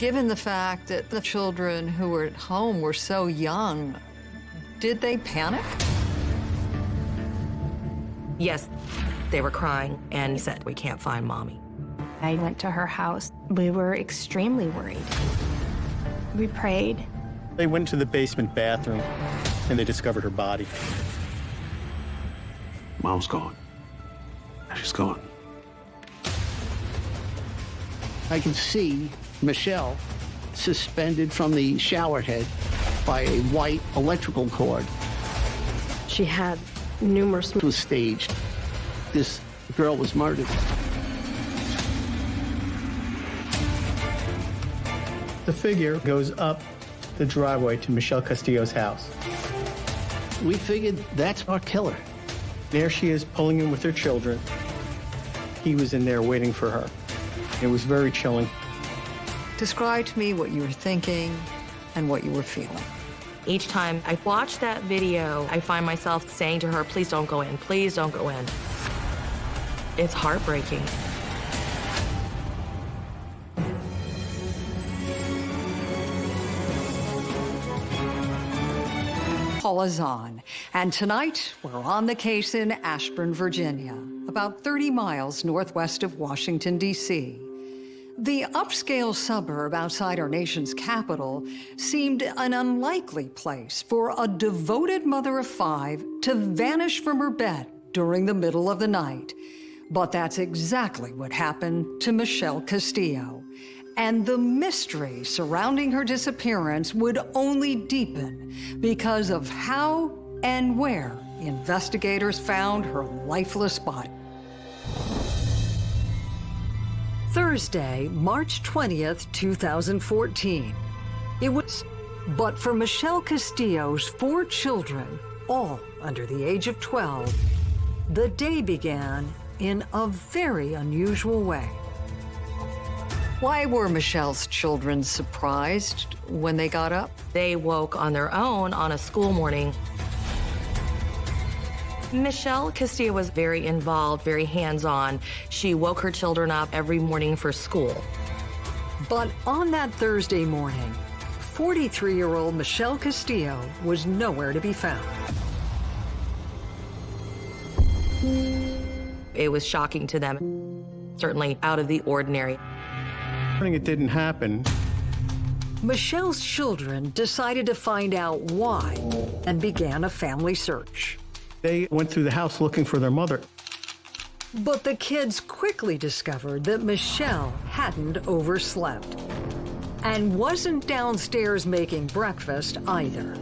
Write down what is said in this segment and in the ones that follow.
Given the fact that the children who were at home were so young, did they panic? Yes, they were crying and said, we can't find mommy. I went to her house. We were extremely worried. We prayed. They went to the basement bathroom and they discovered her body. Mom's gone. She's gone. I can see Michelle suspended from the shower head by a white electrical cord. She had numerous... It was staged. This girl was murdered. The figure goes up the driveway to Michelle Castillo's house. We figured that's our killer. There she is pulling in with her children. He was in there waiting for her. It was very chilling. Describe to me what you were thinking and what you were feeling. Each time I watch that video, I find myself saying to her, please don't go in, please don't go in. It's heartbreaking. Paula Zahn, and tonight we're on the case in Ashburn, Virginia, about 30 miles northwest of Washington, D.C. The upscale suburb outside our nation's capital seemed an unlikely place for a devoted mother of five to vanish from her bed during the middle of the night. But that's exactly what happened to Michelle Castillo. And the mystery surrounding her disappearance would only deepen because of how and where investigators found her lifeless body. Thursday, March 20th, 2014. It was, but for Michelle Castillo's four children, all under the age of 12, the day began in a very unusual way. Why were Michelle's children surprised when they got up? They woke on their own on a school morning. Michelle Castillo was very involved, very hands-on. She woke her children up every morning for school. But on that Thursday morning, 43-year-old Michelle Castillo was nowhere to be found. It was shocking to them, certainly out of the ordinary. It didn't happen. Michelle's children decided to find out why and began a family search. They went through the house looking for their mother. But the kids quickly discovered that Michelle hadn't overslept and wasn't downstairs making breakfast either.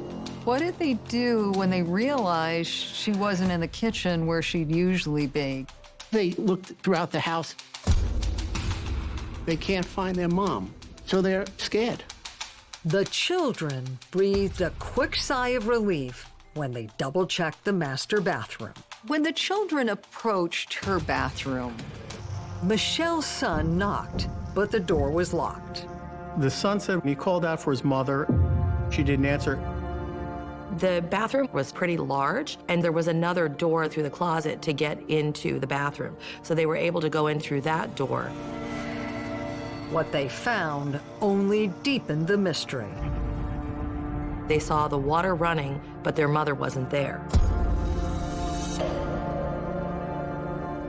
What did they do when they realized she wasn't in the kitchen where she'd usually be? They looked throughout the house. They can't find their mom, so they're scared. The children breathed a quick sigh of relief when they double-checked the master bathroom. When the children approached her bathroom, Michelle's son knocked, but the door was locked. The son said he called out for his mother. She didn't answer. The bathroom was pretty large, and there was another door through the closet to get into the bathroom. So they were able to go in through that door. What they found only deepened the mystery. They saw the water running, but their mother wasn't there.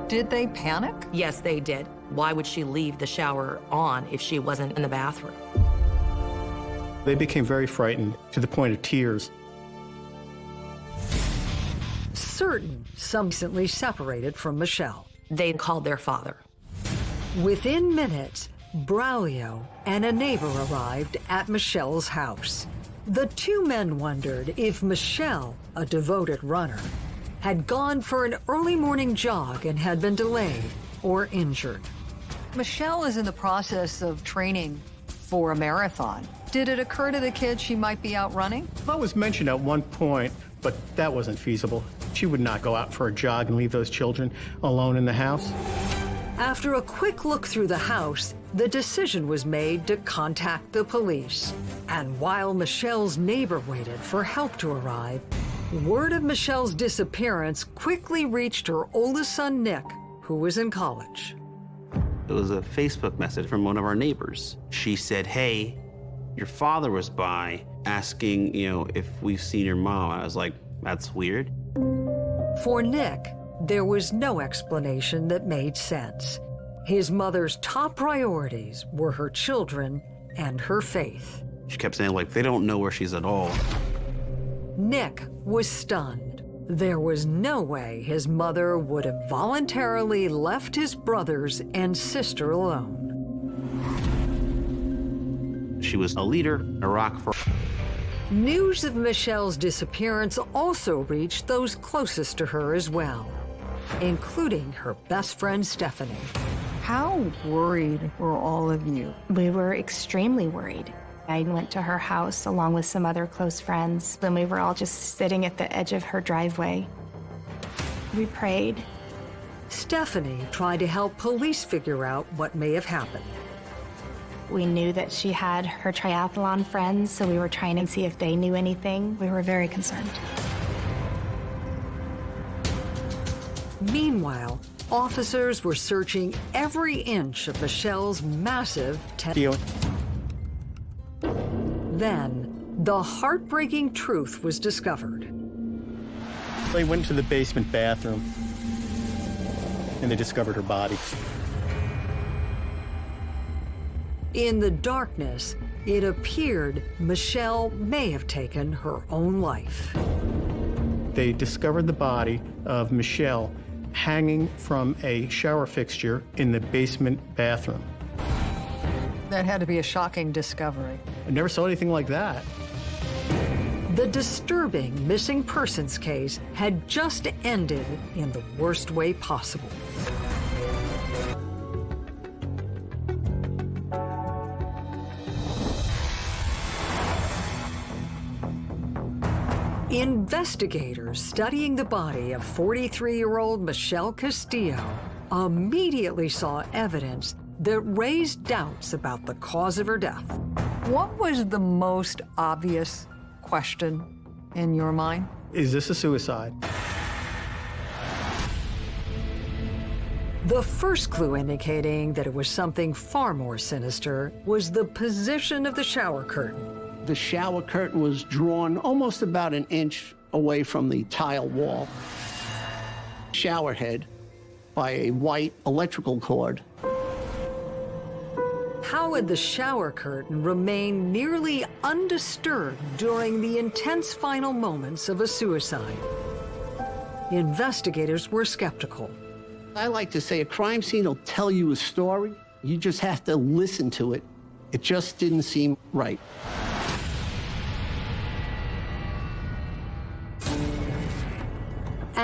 Did they panic? Yes, they did. Why would she leave the shower on if she wasn't in the bathroom? They became very frightened to the point of tears. Certain some recently separated from Michelle. They called their father. Within minutes, Braulio and a neighbor arrived at Michelle's house. The two men wondered if Michelle, a devoted runner, had gone for an early morning jog and had been delayed or injured. Michelle is in the process of training for a marathon. Did it occur to the kids she might be out running? That was mentioned at one point, but that wasn't feasible. She would not go out for a jog and leave those children alone in the house. After a quick look through the house, the decision was made to contact the police. And while Michelle's neighbor waited for help to arrive, word of Michelle's disappearance quickly reached her oldest son, Nick, who was in college. It was a Facebook message from one of our neighbors. She said, hey, your father was by asking, you know, if we've seen your mom. I was like, that's weird. For Nick, there was no explanation that made sense. His mother's top priorities were her children and her faith. She kept saying, like, they don't know where she's at all. Nick was stunned. There was no way his mother would have voluntarily left his brothers and sister alone. She was a leader, a rock for. News of Michelle's disappearance also reached those closest to her as well, including her best friend Stephanie. How worried were all of you? We were extremely worried. I went to her house along with some other close friends, and we were all just sitting at the edge of her driveway. We prayed. Stephanie tried to help police figure out what may have happened. We knew that she had her triathlon friends, so we were trying to see if they knew anything. We were very concerned. Meanwhile, officers were searching every inch of Michelle's massive tent. Then, the heartbreaking truth was discovered. They went to the basement bathroom and they discovered her body. In the darkness, it appeared Michelle may have taken her own life. They discovered the body of Michelle hanging from a shower fixture in the basement bathroom. That had to be a shocking discovery. I never saw anything like that. The disturbing missing persons case had just ended in the worst way possible. Investigators studying the body of 43-year-old Michelle Castillo immediately saw evidence that raised doubts about the cause of her death. What was the most obvious question in your mind? Is this a suicide? The first clue indicating that it was something far more sinister was the position of the shower curtain. The shower curtain was drawn almost about an inch away from the tile wall. Shower head by a white electrical cord. How had the shower curtain remained nearly undisturbed during the intense final moments of a suicide? Investigators were skeptical. I like to say a crime scene will tell you a story. You just have to listen to it. It just didn't seem right.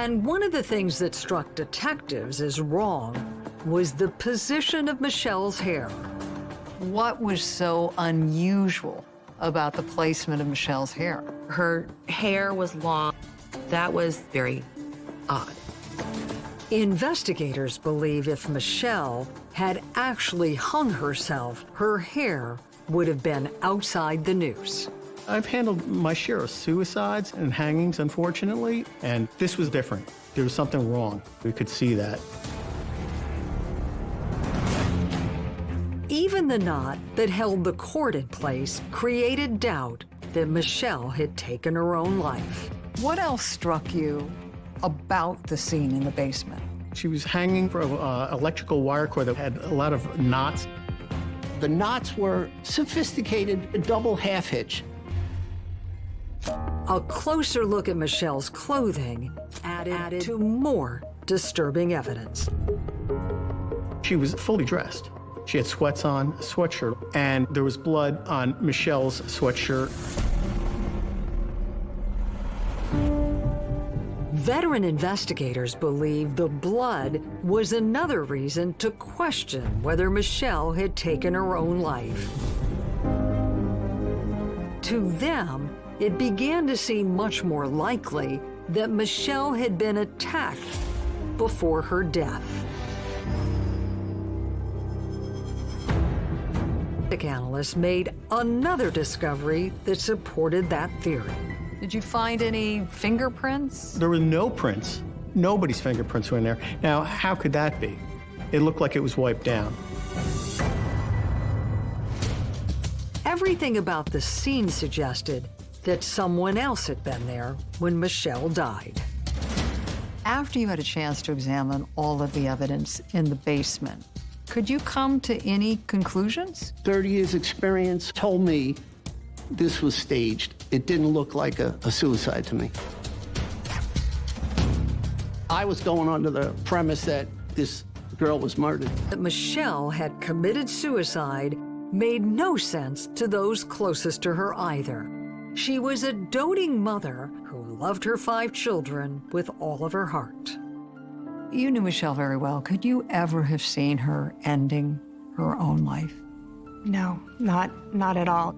And one of the things that struck detectives as wrong was the position of Michelle's hair. What was so unusual about the placement of Michelle's hair? Her hair was long. That was very odd. Investigators believe if Michelle had actually hung herself, her hair would have been outside the noose. I've handled my share of suicides and hangings, unfortunately, and this was different. There was something wrong. We could see that. Even the knot that held the cord in place created doubt that Michelle had taken her own life. What else struck you about the scene in the basement? She was hanging from an uh, electrical wire cord that had a lot of knots. The knots were sophisticated double half hitch. A closer look at Michelle's clothing added, added to more disturbing evidence. She was fully dressed. She had sweats on, a sweatshirt, and there was blood on Michelle's sweatshirt. Veteran investigators believe the blood was another reason to question whether Michelle had taken her own life. To them, it began to seem much more likely that Michelle had been attacked before her death. The analysts made another discovery that supported that theory. Did you find any fingerprints? There were no prints. Nobody's fingerprints were in there. Now, how could that be? It looked like it was wiped down. Everything about the scene suggested that someone else had been there when Michelle died. After you had a chance to examine all of the evidence in the basement, could you come to any conclusions? 30 years experience told me this was staged. It didn't look like a, a suicide to me. I was going under the premise that this girl was murdered. That Michelle had committed suicide made no sense to those closest to her either. She was a doting mother who loved her five children with all of her heart. You knew Michelle very well. Could you ever have seen her ending her own life? No, not, not at all.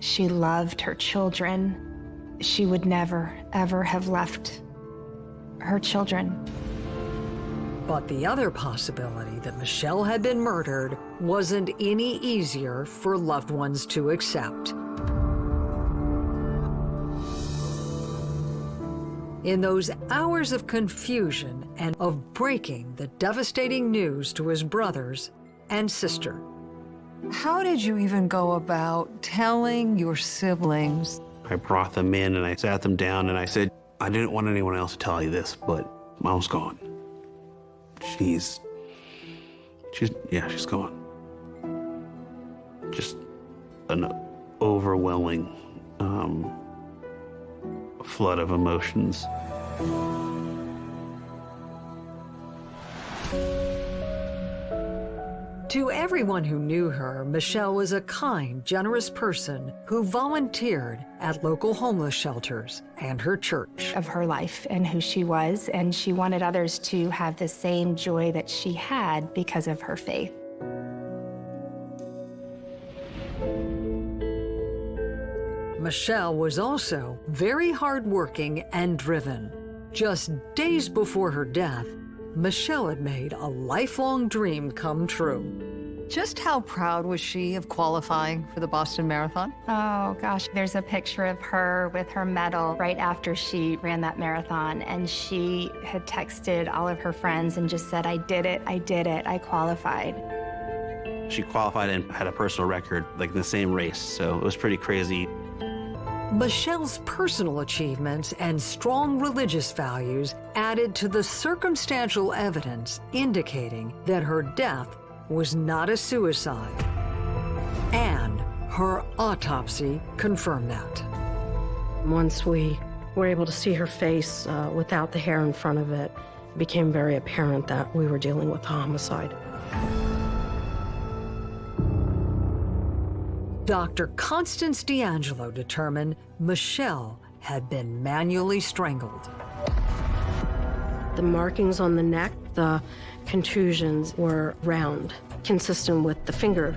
She loved her children. She would never, ever have left her children. But the other possibility that Michelle had been murdered wasn't any easier for loved ones to accept. In those hours of confusion and of breaking the devastating news to his brothers and sister, How did you even go about telling your siblings? I brought them in and I sat them down and I said, I didn't want anyone else to tell you this, but mom's gone. She's, she's, yeah, she's gone. Just an overwhelming um, flood of emotions. To everyone who knew her, Michelle was a kind, generous person who volunteered at local homeless shelters and her church. of her life and who she was, and she wanted others to have the same joy that she had because of her faith. Michelle was also very hardworking and driven. Just days before her death, Michelle had made a lifelong dream come true. Just how proud was she of qualifying for the Boston Marathon? Oh gosh, there's a picture of her with her medal right after she ran that marathon, and she had texted all of her friends and just said, I did it, I did it, I qualified. She qualified and had a personal record, like in the same race, so it was pretty crazy. Michelle's personal achievements and strong religious values added to the circumstantial evidence indicating that her death was not a suicide. And her autopsy confirmed that. Once we were able to see her face uh, without the hair in front of it, it became very apparent that we were dealing with a homicide. Dr. Constance D'Angelo determined Michelle had been manually strangled. The markings on the neck, the contusions were round, consistent with the finger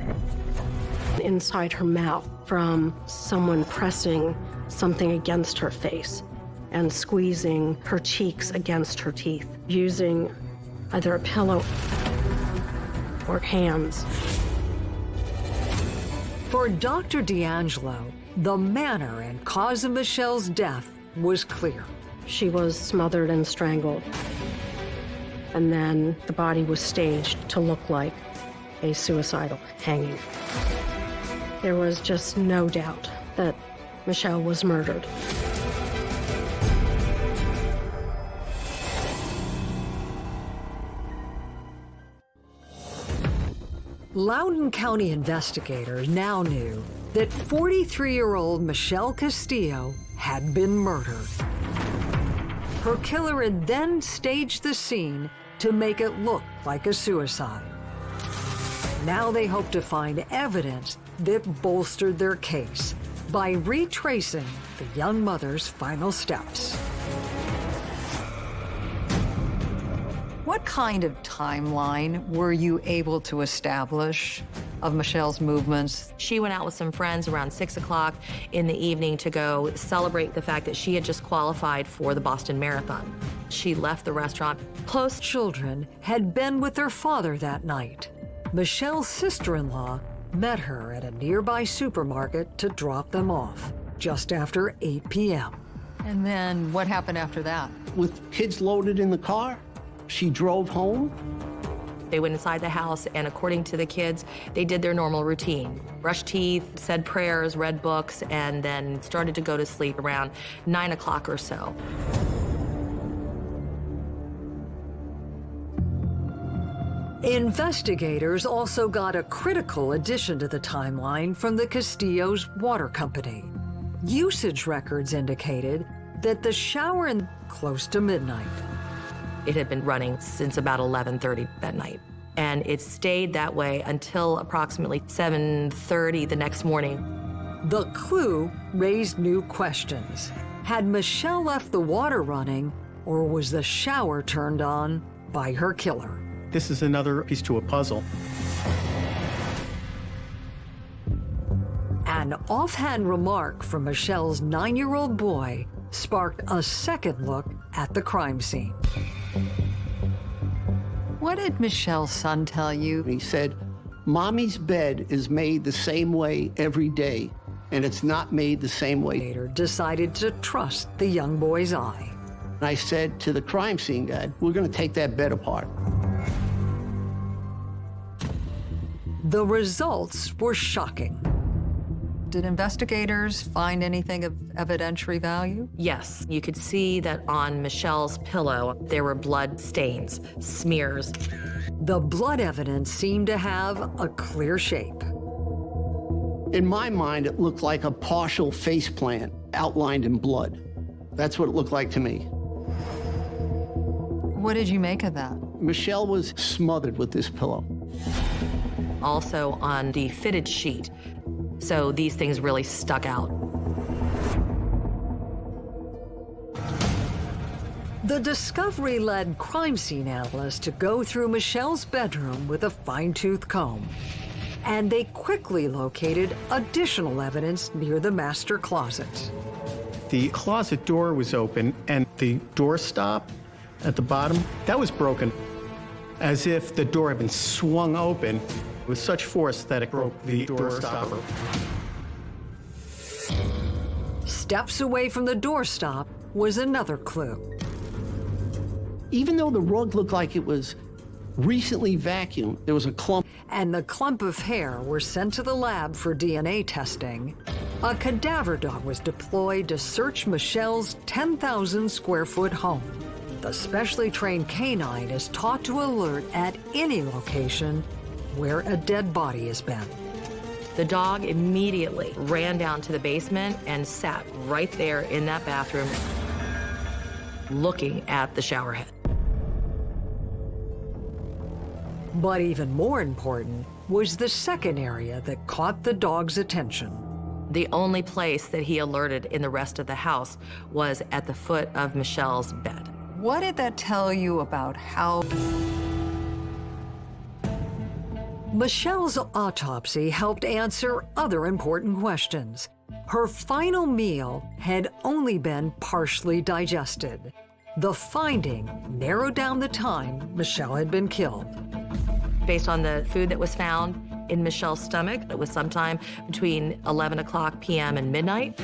inside her mouth from someone pressing something against her face and squeezing her cheeks against her teeth using either a pillow or hands. For Dr. D'Angelo, the manner and cause of Michelle's death was clear. She was smothered and strangled. And then the body was staged to look like a suicidal hanging. There was just no doubt that Michelle was murdered. Loudoun County investigators now knew that 43-year-old Michelle Castillo had been murdered. Her killer had then staged the scene to make it look like a suicide. Now they hope to find evidence that bolstered their case by retracing the young mother's final steps. What kind of timeline were you able to establish of Michelle's movements? She went out with some friends around 6 o'clock in the evening to go celebrate the fact that she had just qualified for the Boston Marathon. She left the restaurant. Close children had been with their father that night. Michelle's sister-in-law met her at a nearby supermarket to drop them off just after 8 p.m. And then what happened after that? With kids loaded in the car, she drove home They went inside the house, and according to the kids, they did their normal routine. Brushed teeth, said prayers, read books, and then started to go to sleep around 9 o'clock or so. Investigators also got a critical addition to the timeline from the Castillo's water company. Usage records indicated that the shower in close to midnight. It had been running since about 11:30 that night, and it stayed that way until approximately 7:30 the next morning. The clue raised new questions. Had Michelle left the water running, or was the shower turned on by her killer? This is another piece to a puzzle. An offhand remark from Michelle's nine-year-old boy sparked a second look at the crime scene. What did Michelle's son tell you? He said, Mommy's bed is made the same way every day, and it's not made the same way. Investigator decided to trust the young boy's eye. And I said to the crime scene guy, we're going to take that bed apart. The results were shocking. Did investigators find anything of evidentiary value? Yes, you could see that on Michelle's pillow there were blood stains, smears. The blood evidence seemed to have a clear shape. In my mind, it looked like a partial face plant outlined in blood. That's what it looked like to me. What did you make of that? Michelle was smothered with this pillow. Also on the fitted sheet, so these things really stuck out. The discovery led crime scene analysts to go through Michelle's bedroom with a fine-tooth comb. And they quickly located additional evidence near the master closet. The closet door was open, and the door stop at the bottom, that was broken, as if the door had been swung open with such force that it broke the door stopper. Steps away from the doorstop was another clue. Even though the rug looked like it was recently vacuumed, there was a clump. And the clump of hair were sent to the lab for DNA testing. A cadaver dog was deployed to search Michelle's 10,000 square foot home. The specially trained canine is taught to alert at any location where a dead body has been. The dog immediately ran down to the basement and sat right there in that bathroom looking at the shower head. But even more important was the second area that caught the dog's attention. The only place that he alerted in the rest of the house was at the foot of Michelle's bed. What did that tell you about how Michelle's autopsy helped answer other important questions. Her final meal had only been partially digested. The finding narrowed down the time Michelle had been killed. Based on the food that was found in Michelle's stomach, it was sometime between 11 o'clock p.m. and midnight.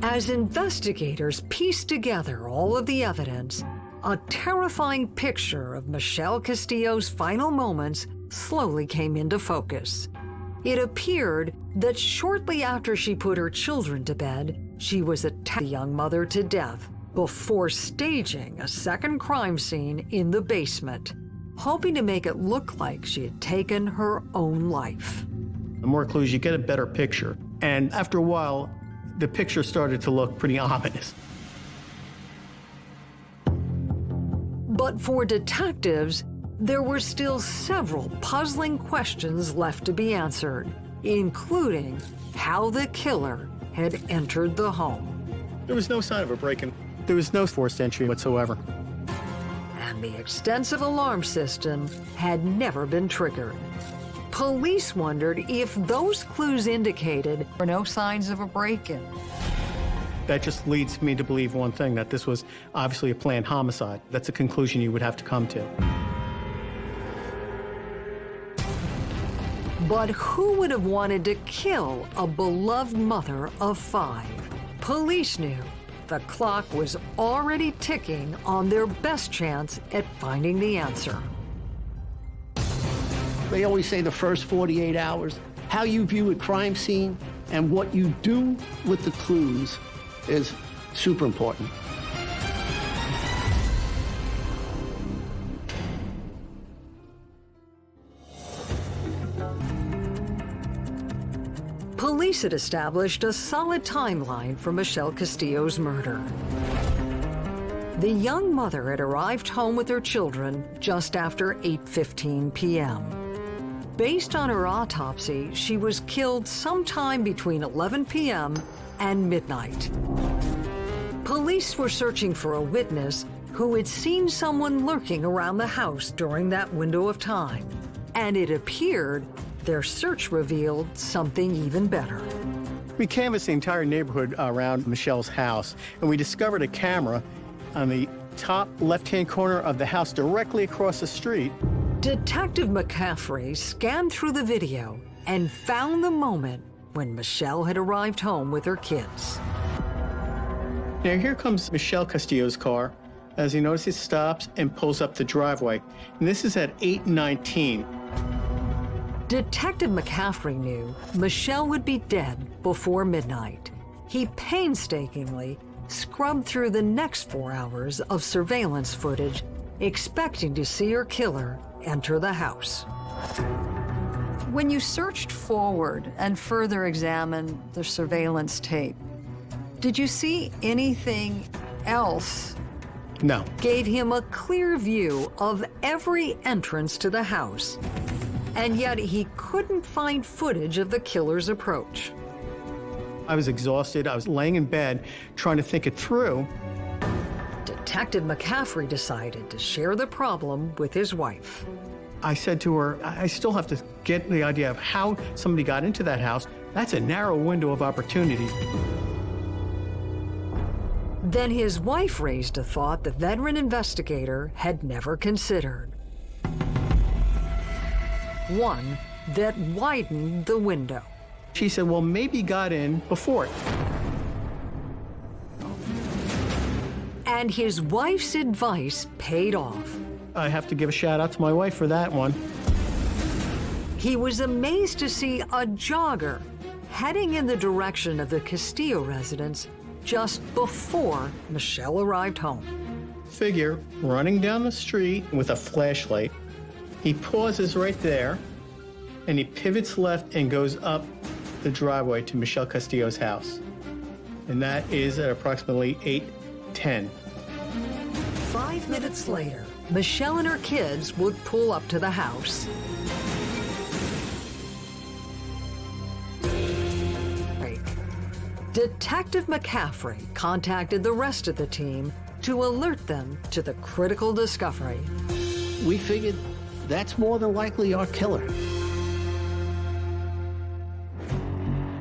As investigators pieced together all of the evidence, a terrifying picture of Michelle Castillo's final moments slowly came into focus. It appeared that shortly after she put her children to bed, she was attacked the young mother to death before staging a second crime scene in the basement, hoping to make it look like she had taken her own life. The more clues, you get a better picture. And after a while, the picture started to look pretty ominous. But for detectives, there were still several puzzling questions left to be answered, including how the killer had entered the home. There was no sign of a break-in. There was no forced entry whatsoever. And the extensive alarm system had never been triggered. Police wondered if those clues indicated there were no signs of a break-in. That just leads me to believe one thing, that this was obviously a planned homicide. That's a conclusion you would have to come to. But who would have wanted to kill a beloved mother of five? Police knew the clock was already ticking on their best chance at finding the answer. They always say the first 48 hours. How you view a crime scene and what you do with the clues is super important. Police had established a solid timeline for Michelle Castillo's murder. The young mother had arrived home with her children just after 8.15 p.m. Based on her autopsy, she was killed sometime between 11 p.m. and midnight. Police were searching for a witness who had seen someone lurking around the house during that window of time. And it appeared their search revealed something even better. We canvassed the entire neighborhood around Michelle's house, and we discovered a camera on the top left-hand corner of the house directly across the street. Detective McCaffrey scanned through the video and found the moment when Michelle had arrived home with her kids. Now here comes Michelle Castillo's car. As he notices, stops and pulls up the driveway. And this is at 819. Detective McCaffrey knew Michelle would be dead before midnight. He painstakingly scrubbed through the next four hours of surveillance footage, expecting to see her killer enter the house. When you searched forward and further examined the surveillance tape, did you see anything else No. gave him a clear view of every entrance to the house. And yet he couldn't find footage of the killer's approach. I was exhausted. I was laying in bed trying to think it through. Detective McCaffrey decided to share the problem with his wife. I said to her, I still have to get the idea of how somebody got into that house. That's a narrow window of opportunity. Then his wife raised a thought the veteran investigator had never considered. One that widened the window. She said, well, maybe got in before it. And his wife's advice paid off. I have to give a shout out to my wife for that one. He was amazed to see a jogger heading in the direction of the Castillo residence just before Michelle arrived home. Figure running down the street with a flashlight. He pauses right there and he pivots left and goes up the driveway to Michelle Castillo's house. And that is at approximately 8:10. Five minutes later, Michelle and her kids would pull up to the house. Detective McCaffrey contacted the rest of the team to alert them to the critical discovery. We figured that's more than likely our killer.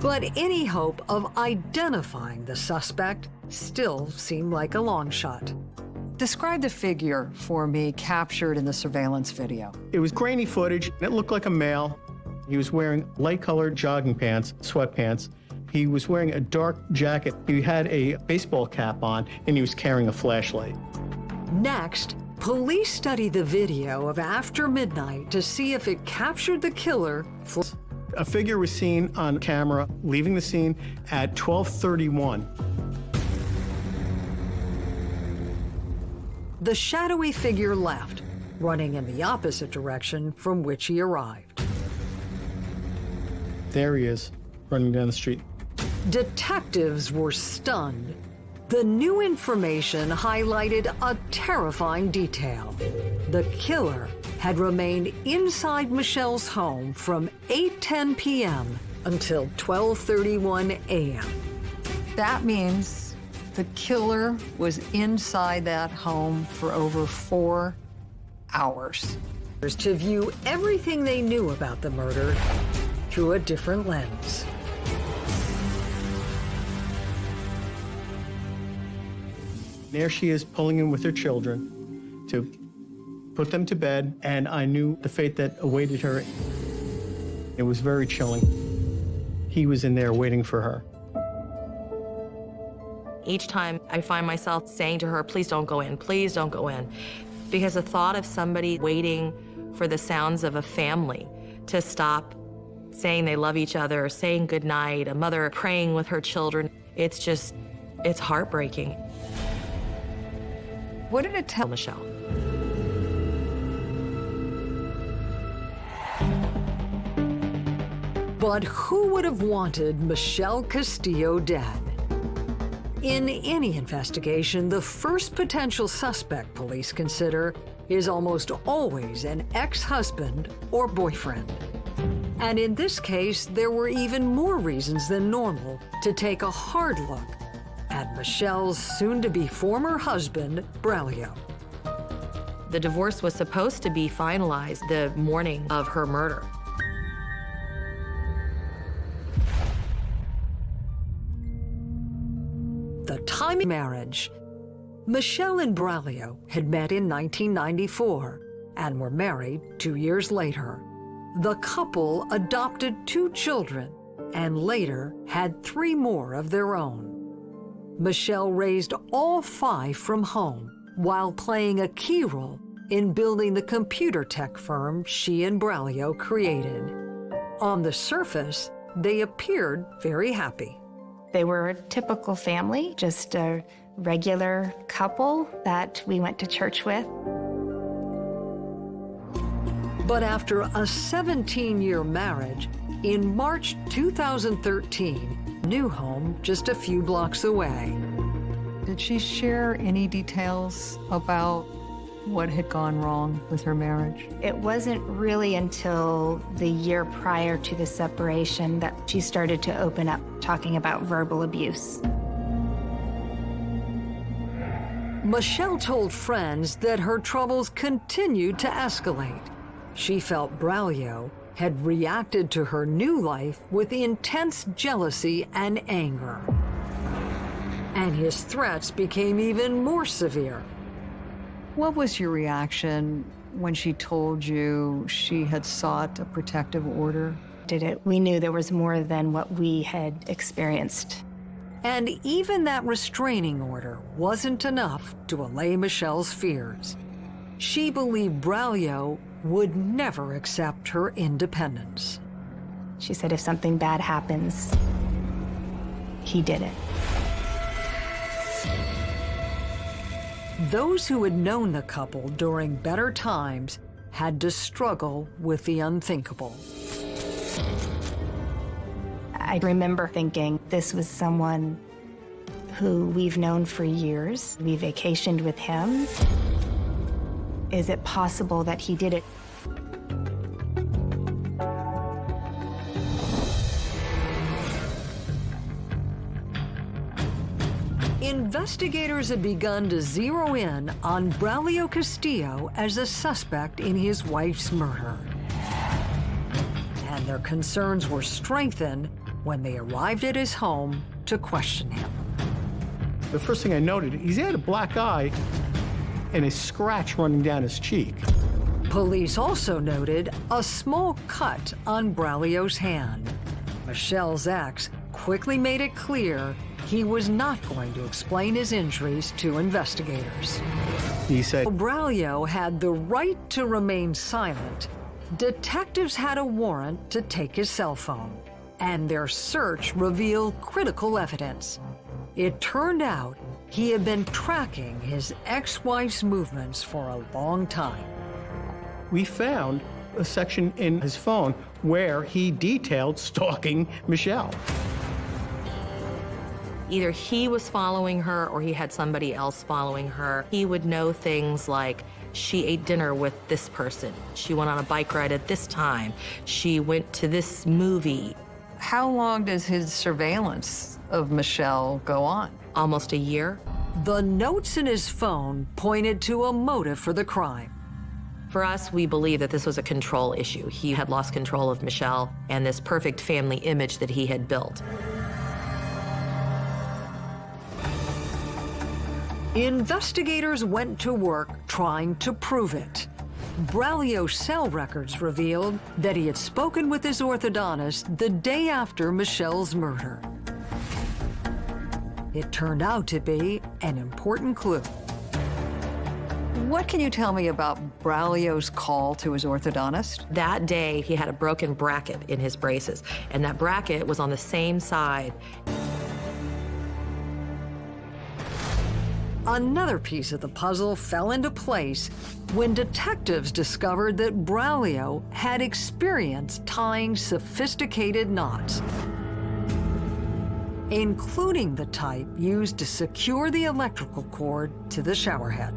But any hope of identifying the suspect still seemed like a long shot. Describe the figure for me captured in the surveillance video. It was grainy footage. It looked like a male. He was wearing light-colored jogging pants, sweatpants. He was wearing a dark jacket. He had a baseball cap on, and he was carrying a flashlight. Next, police study the video of after midnight to see if it captured the killer A figure was seen on camera leaving the scene at 1231. The shadowy figure left, running in the opposite direction from which he arrived. There he is, running down the street. Detectives were stunned. The new information highlighted a terrifying detail. The killer had remained inside Michelle's home from 8:10 p.m. until 12:31 a.m. That means the killer was inside that home for over four hours. To view everything they knew about the murder through a different lens. There she is pulling in with her children to put them to bed, and I knew the fate that awaited her. It was very chilling. He was in there waiting for her. Each time I find myself saying to her, please don't go in, please don't go in. Because the thought of somebody waiting for the sounds of a family to stop saying they love each other, saying goodnight, a mother praying with her children, it's just, it's heartbreaking. What did it tell Michelle? But who would have wanted Michelle Castillo dead? In any investigation, the first potential suspect police consider is almost always an ex-husband or boyfriend. And in this case, there were even more reasons than normal to take a hard look at Michelle's soon-to-be former husband, Braulio. The divorce was supposed to be finalized the morning of her murder. Timing marriage. Michelle and Braulio had met in 1994 and were married two years later. The couple adopted two children and later had three more of their own. Michelle raised all five from home while playing a key role in building the computer tech firm she and Braulio created. On the surface, they appeared very happy. They were a typical family, just a regular couple that we went to church with. But after a 17-year marriage, in March 2013, new home just a few blocks away. Did she share any details about what had gone wrong with her marriage? It wasn't really until the year prior to the separation that she started to open up talking about verbal abuse. Michelle told friends that her troubles continued to escalate. She felt Braulio had reacted to her new life with intense jealousy and anger. And his threats became even more severe. What was your reaction when she told you she had sought a protective order? Did it? We knew there was more than what we had experienced. And even that restraining order wasn't enough to allay Michelle's fears. She believed Braulio would never accept her independence. She said if something bad happens, he did it. Those who had known the couple during better times had to struggle with the unthinkable. I remember thinking this was someone who we've known for years. We vacationed with him. Is it possible that he did it? Investigators have begun to zero in on Braulio Castillo as a suspect in his wife's murder. And their concerns were strengthened when they arrived at his home to question him. The first thing I noted, he had a black eye and a scratch running down his cheek. Police also noted a small cut on Braulio's hand. Michelle's ex quickly made it clear he was not going to explain his injuries to investigators. He said, Braulio had the right to remain silent. Detectives had a warrant to take his cell phone, and their search revealed critical evidence. It turned out he had been tracking his ex-wife's movements for a long time. We found a section in his phone where he detailed stalking Michelle. Either he was following her or he had somebody else following her. He would know things like she ate dinner with this person. She went on a bike ride at this time. She went to this movie. How long does his surveillance of Michelle go on? Almost a year. The notes in his phone pointed to a motive for the crime. For us, we believe that this was a control issue. He had lost control of Michelle and this perfect family image that he had built. Investigators went to work trying to prove it. Braulio's cell records revealed that he had spoken with his orthodontist the day after Michelle's murder. It turned out to be an important clue. What can you tell me about Braulio's call to his orthodontist? That day, he had a broken bracket in his braces, and that bracket was on the same side. Another piece of the puzzle fell into place when detectives discovered that Braulio had experience tying sophisticated knots, including the type used to secure the electrical cord to the showerhead.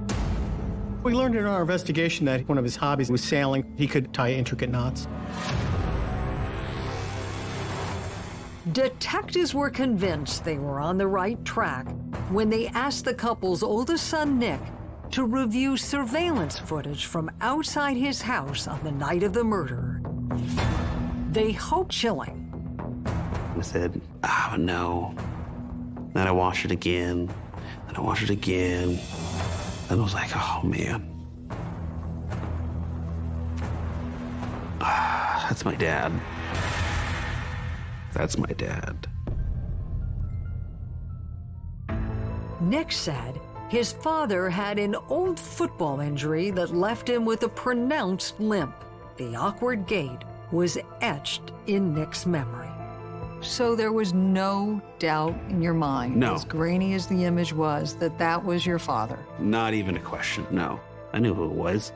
We learned in our investigation that one of his hobbies was sailing. He could tie intricate knots. Detectives were convinced they were on the right track when they asked the couple's oldest son, Nick, to review surveillance footage from outside his house on the night of the murder. They hoped chilling. I said, oh, no. Then I watched it again. Then I watched it again. And I was like, oh, man. That's my dad. That's my dad. Nick said his father had an old football injury that left him with a pronounced limp. The awkward gait was etched in Nick's memory. So there was no doubt in your mind, No. as grainy as the image was, that that was your father. Not even a question, no. I knew who it was.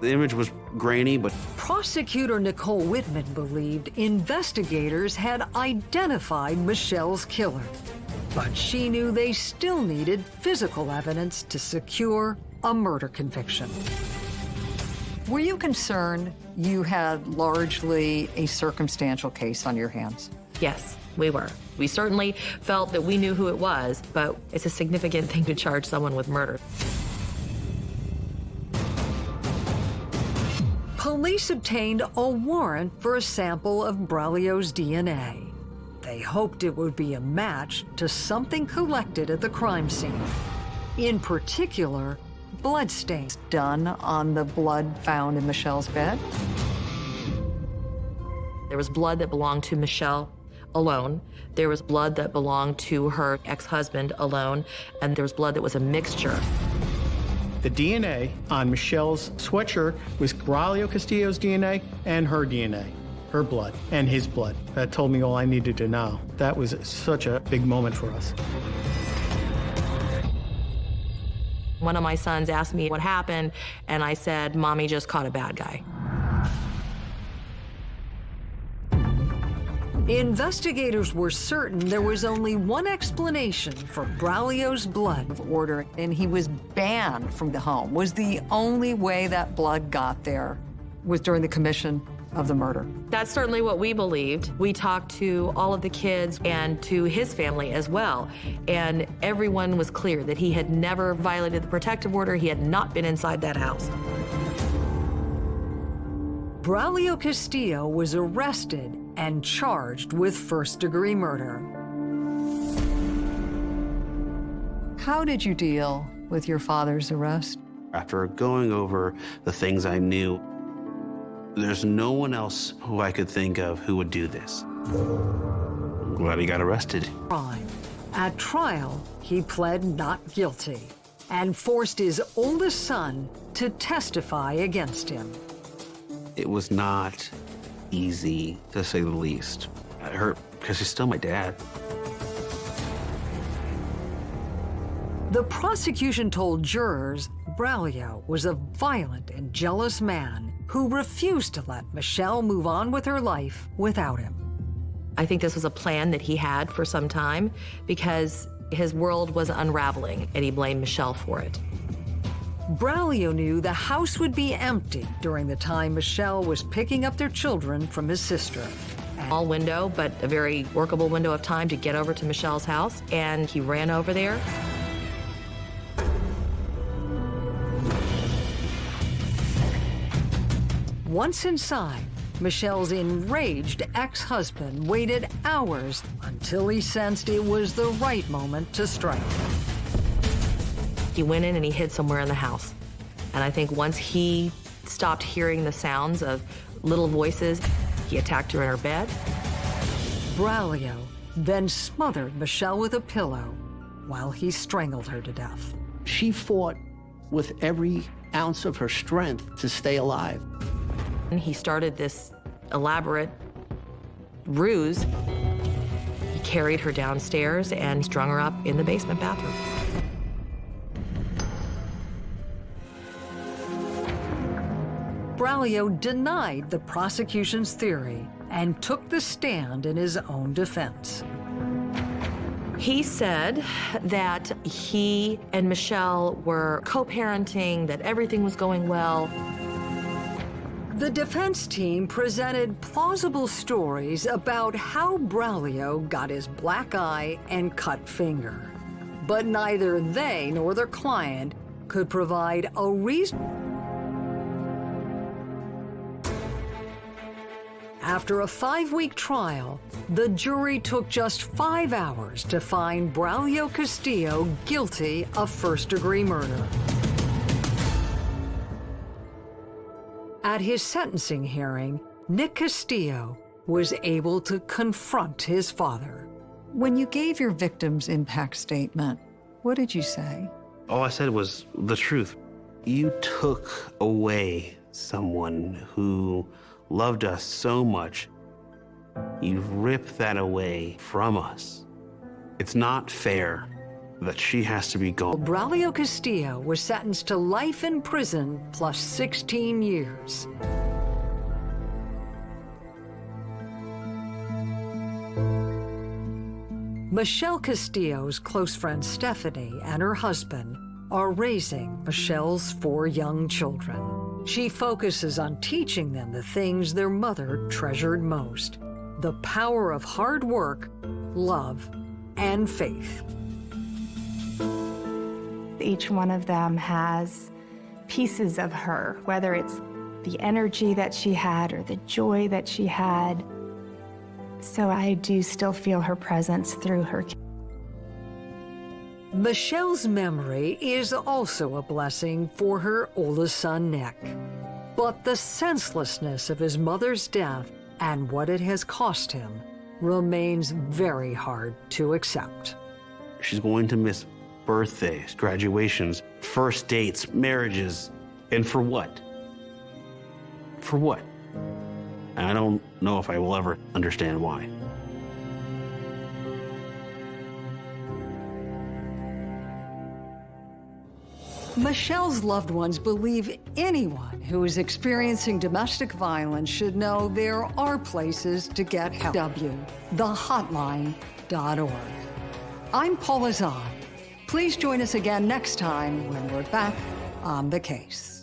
The image was grainy, but Prosecutor Nicole Wittmann believed investigators had identified Michelle's killer. But she knew they still needed physical evidence to secure a murder conviction. Were you concerned you had largely a circumstantial case on your hands? Yes, we were. We certainly felt that we knew who it was, but it's a significant thing to charge someone with murder. Police obtained a warrant for a sample of Braulio's DNA. They hoped it would be a match to something collected at the crime scene. In particular, bloodstains done on the blood found in Michelle's bed. There was blood that belonged to Michelle alone. There was blood that belonged to her ex-husband alone. And there was blood that was a mixture. The DNA on Michelle's sweatshirt was Braulio Castillo's DNA and her DNA, her blood and his blood. That told me all I needed to know. That was such a big moment for us. One of my sons asked me what happened, and I said, Mommy just caught a bad guy. Investigators were certain there was only one explanation for Braulio's blood order, and he was banned from the home. Was the only way that blood got there was during the commission of the murder. That's certainly what we believed. We talked to all of the kids and to his family as well, and everyone was clear that he had never violated the protective order. He had not been inside that house. Braulio Castillo was arrested and charged with first-degree murder. How did you deal with your father's arrest? after going over the things I knew, there's no one else who I could think of who would do this. I'm glad he got arrested. Crime. At trial, he pled not guilty and forced his oldest son to testify against him. It was not easy, to say the least. It hurt because he's still my dad. The prosecution told jurors Braulio was a violent and jealous man who refused to let Michelle move on with her life without him. I think this was a plan that he had for some time because his world was unraveling and he blamed Michelle for it. Braulio knew the house would be empty during the time Michelle was picking up their children from his sister. Small window, but a very workable window of time to get over to Michelle's house, and he ran over there. Once inside, Michelle's enraged ex-husband waited hours until he sensed it was the right moment to strike. He went in and he hid somewhere in the house. And I think once he stopped hearing the sounds of little voices, he attacked her in her bed. Braulio then smothered Michelle with a pillow while he strangled her to death. She fought with every ounce of her strength to stay alive. And he started this elaborate ruse. He carried her downstairs and strung her up in the basement bathroom. Braulio denied the prosecution's theory and took the stand in his own defense. He said that he and Michelle were co-parenting, that everything was going well. The defense team presented plausible stories about how Braulio got his black eye and cut finger. But neither they nor their client could provide a reason. After a five-week trial, the jury took just five hours to find Braulio Castillo guilty of first-degree murder. At his sentencing hearing, Nick Castillo was able to confront his father. When you gave your victim's impact statement, what did you say? All I said was the truth. You took away someone who loved us so much. You've ripped that away from us. It's not fair that she has to be gone. Braulio Castillo was sentenced to life in prison plus 16 years. Michelle Castillo's close friend Stephanie and her husband are raising Michelle's four young children. She focuses on teaching them the things their mother treasured most, the power of hard work, love, and faith. Each one of them has pieces of her, whether it's the energy that she had or the joy that she had. So I do still feel her presence through her. Michelle's memory is also a blessing for her oldest son, Nick. But the senselessness of his mother's death and what it has cost him remains very hard to accept. She's going to miss birthdays, graduations, first dates, marriages. And for what? For what? I don't know if I will ever understand why. Michelle's loved ones believe anyone who is experiencing domestic violence should know there are places to get help. W, thehotline.org. I'm Paula Zahn. Please join us again next time when we're back on the case.